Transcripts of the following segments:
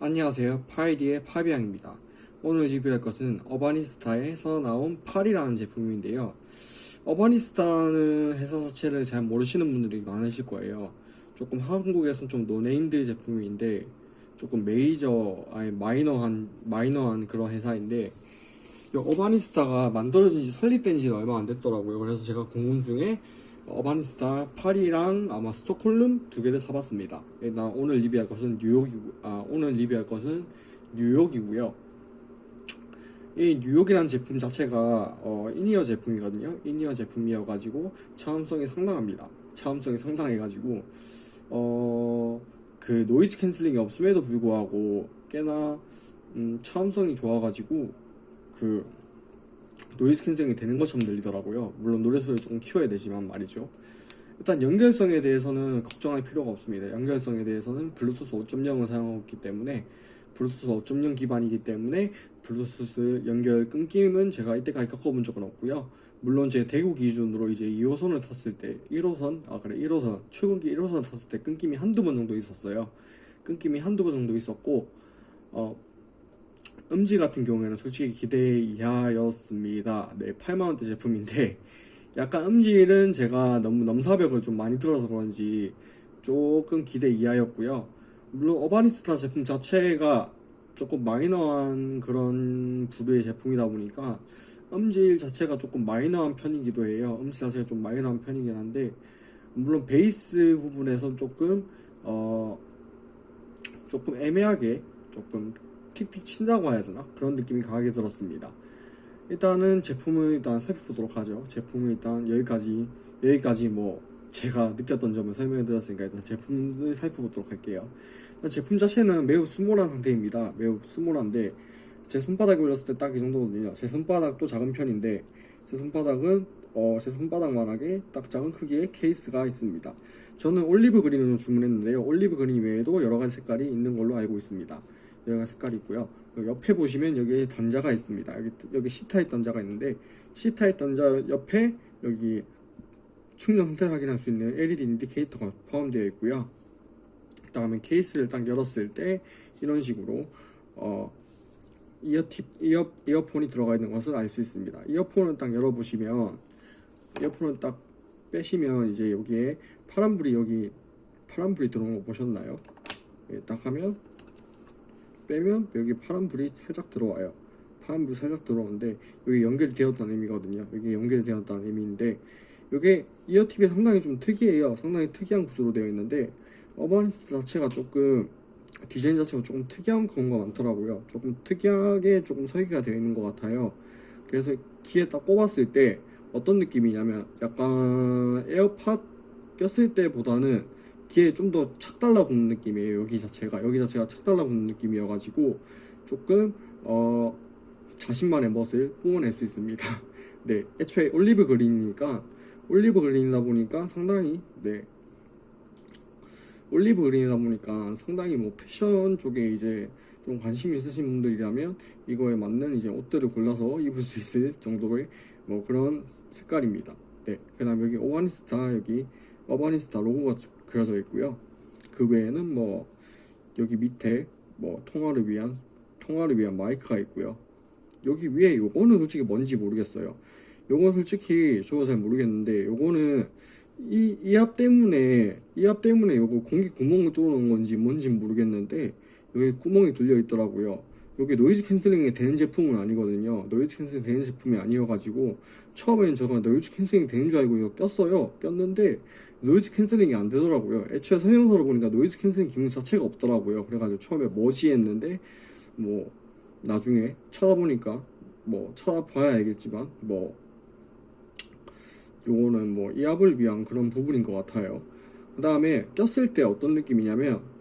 안녕하세요. 파이리의 파비앙입니다. 오늘 리뷰할 것은 어바니스타에서 나온 파리라는 제품인데요. 어바니스타는 회사 자체를 잘 모르시는 분들이 많으실 거예요. 조금 한국에선 좀 no name들 제품인데 조금 메이저 아니 마이너한 마이너한 그런 회사인데 이 어바니스타가 만들어진 지 설립된 지 얼마 안 됐더라고요. 그래서 제가 궁금증에 어바니스타 파리랑 아마 스톡홀름 두 개를 사봤습니다. 예, 나 오늘 리뷰할 것은 뉴욕이고, 아, 오늘 리뷰할 것은 뉴욕이고요. 이 뉴욕이라는 제품 자체가 어, 인이어 제품이거든요. 인이어 제품이어가지고 차음성이 상당합니다. 차음성이 상당해가지고 어, 그 noise canceling이 없음에도 불구하고 꽤나 음, 차음성이 좋아가지고 그 noise canceling이 되는 것처럼 들리더라고요. 물론 노래 소리를 조금 키워야 되지만 말이죠. 일단 연결성에 대해서는 걱정할 필요가 없습니다. 연결성에 대해서는 블루투스 5.0을 사용하고 있기 때문에 블루투스 5.0 기반이기 때문에 블루투스 연결 끊김은 제가 이때까지 겪어본 적은 없고요. 물론 제 대구 기준으로 이제 2호선을 탔을 때 1호선 아 그래 1호선 출근기 1호선 탔을 때 끊김이 한두 번 정도 있었어요. 끊김이 한두 번 정도 있었고 어 음지 같은 경우에는 솔직히 기대 이하였습니다. 네, 8만원대 제품인데, 약간 음질은 제가 너무 넘사벽을 좀 많이 들어서 그런지 조금 기대 이하였고요. 물론 어바니스타 제품 자체가 조금 마이너한 그런 부류의 제품이다 보니까 음질 자체가 조금 마이너한 편이기도 해요. 음질 자체가 좀 마이너한 편이긴 한데, 물론 베이스 부분에선 조금, 어, 조금 애매하게 조금 틱틱 친다고 해야 되나? 그런 느낌이 강하게 들었습니다. 일단은 제품을 일단 살펴보도록 하죠. 제품을 일단 여기까지, 여기까지 뭐, 제가 느꼈던 점을 설명해 드렸으니까 일단 제품을 살펴보도록 할게요. 일단 제품 자체는 매우 small한 상태입니다. 매우 small한데, 제 손바닥에 올렸을 때 딱 이 정도거든요. 제 손바닥도 작은 편인데, 제 손바닥은, 어, 제 손바닥만하게 딱 작은 크기의 케이스가 있습니다. 저는 olive green으로 주문했는데요. olive green 외에도 여러 가지 색깔이 있는 걸로 알고 있습니다. 여러 가지 색깔이 있고요. 옆에 보시면 여기에 단자가 있습니다. 여기, 여기 C type 단자가 있는데 C타입 단자 옆에 여기 충전 상태 확인할 수 있는 LED 인디케이터가 포함되어 있고요. 그 다음에 케이스를 딱 열었을 때 이런 식으로 어, 이어팁, 이어, 이어폰이 들어가 있는 것을 알 수 있습니다. 이어폰을 딱 열어보시면 이어폰을 딱 빼시면 이제 여기에 파란불이 여기 파란불이 들어온 거 보셨나요? 예, 딱 하면 빼면 여기 파란불이 살짝 들어와요. 파란불이 살짝 들어오는데 여기 연결이 되었다는 의미거든요. 여기 연결이 되었다는 의미인데 이게 ear tip이 상당히 좀 특이해요. 상당히 특이한 구조로 되어 있는데 어바니스타 자체가 조금 디자인 자체가 조금 특이한 거 많더라고요. 조금 특이하게 조금 설계가 되어 있는 것 같아요. 그래서 귀에 딱 꼽았을 때 어떤 느낌이냐면 약간 에어팟 꼈을 때보다는 귀에 좀 더 착 달라붙는 느낌이에요. 여기 자체가 여기 자체가 착 달라붙는 느낌이어가지고 조금 어 자신만의 멋을 뿜어낼 수 있습니다. 네, 애초에 올리브 그린이니까 올리브 그린이다 보니까 상당히 네 올리브 그린이다 보니까 상당히 뭐 패션 쪽에 이제 좀 관심 있으신 분들이라면 이거에 맞는 이제 옷들을 골라서 입을 수 있을 정도의 뭐 그런 색깔입니다. 네, 그 다음 여기 오바니스타 여기 어바니스타 로고가 그려져 있고요. 그 외에는 뭐 여기 밑에 뭐 통화를 위한 통화를 위한 마이크가 있고요. 여기 위에 요거는 솔직히 뭔지 모르겠어요. 요건 솔직히 저도 잘 모르겠는데 요거는 이이압 때문에 이압 때문에 요거 공기 구멍을 뚫어놓은 건지 뭔지 모르겠는데 여기 구멍이 뚫려 있더라고요. 여기 noise canceling이 되는 제품은 아니거든요. noise canceling 되는 제품이 아니어가지고 처음엔 저가 noise canceling 되는 줄 알고 이거 꼈어요. 꼈는데 noise canceling이 안 되더라고요. 애초에 설명서를 보니까 noise canceling 기능 자체가 없더라고요. 그래가지고 처음에 뭐지 했는데 뭐 나중에 찾아보니까 뭐 찾아봐야 알겠지만 뭐 요거는 뭐 이압을 위한 그런 부분인 것 같아요. 그 다음에 꼈을 때 어떤 느낌이냐면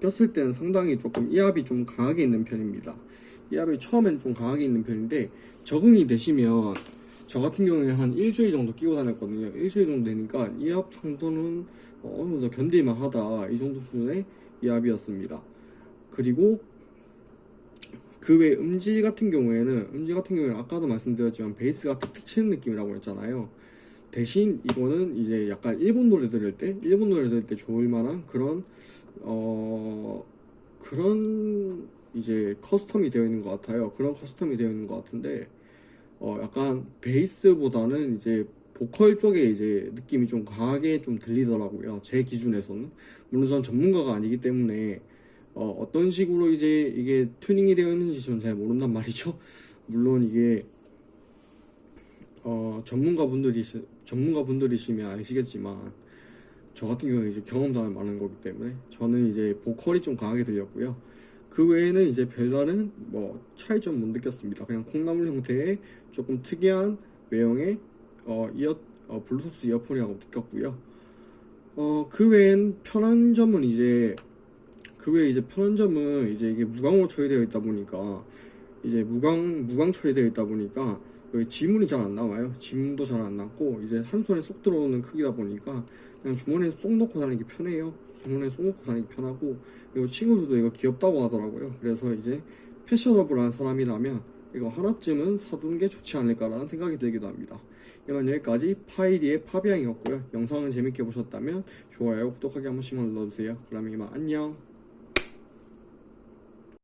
꼈을 때는 상당히 조금 이압이 좀 강하게 있는 편입니다. 이압이 처음엔 좀 강하게 있는 편인데 적응이 되시면 저 같은 경우에 한 일주일 정도 끼고 다녔거든요. 일주일 정도 되니까 이압 상도는 어느 정도 견딜만 하다 이 정도 수준의 이압이었습니다. 그리고 그 외 음질 같은 경우에는 음질 같은 경우에는 아까도 말씀드렸지만 베이스가 툭툭 치는 느낌이라고 했잖아요. 대신 이거는 이제 약간 일본 노래 들을 때 일본 노래 들을 때 좋을 만한 그런 어 그런 이제 custom이 되어 있는 것 같아요. 그런 custom이 되어 있는 것 같은데 어 약간 베이스보다는 이제 보컬 쪽에 이제 느낌이 좀 강하게 좀 들리더라고요. 제 기준에서는 물론 전 전문가가 아니기 때문에 어 어떤 식으로 이제 이게 튜닝이 되어 있는지 저는 잘 모른단 말이죠. 물론 이게 어 전문가분들이 전문가분들이시면 아시겠지만 저 같은 경우는 이제 경험담이 많은 거기 때문에 저는 이제 보컬이 좀 강하게 들렸고요. 그 외에는 이제 별다른 뭐 차이점 못 느꼈습니다. 그냥 콩나물 형태의 조금 특이한 외형의 어 이어 어 블루투스 이어폰이라고 느꼈고요. 어 그 외엔 편한 점은 이제 그 외에 이제 편한 점은 이제 이게 무광으로 처리되어 있다 보니까 이제 무광 무광 처리되어 있다 보니까 지문이 잘 안 나와요. 지문도 잘안 남고 이제 한 손에 쏙 들어오는 크기다 보니까 그냥 주머니에 쏙 넣고 다니기 편해요. 주머니에 쏙 넣고 다니기 편하고 그리고 친구들도 이거 귀엽다고 하더라고요. 그래서 이제 패셔너블한 사람이라면 이거 하나쯤은 사두는 게 좋지 않을까라는 생각이 들기도 합니다. 이만 여기까지 파이리의 파비앙이었고요. 영상을 재밌게 보셨다면 좋아요, 구독하기 한 번씩만 눌러주세요. 그럼 이만 안녕.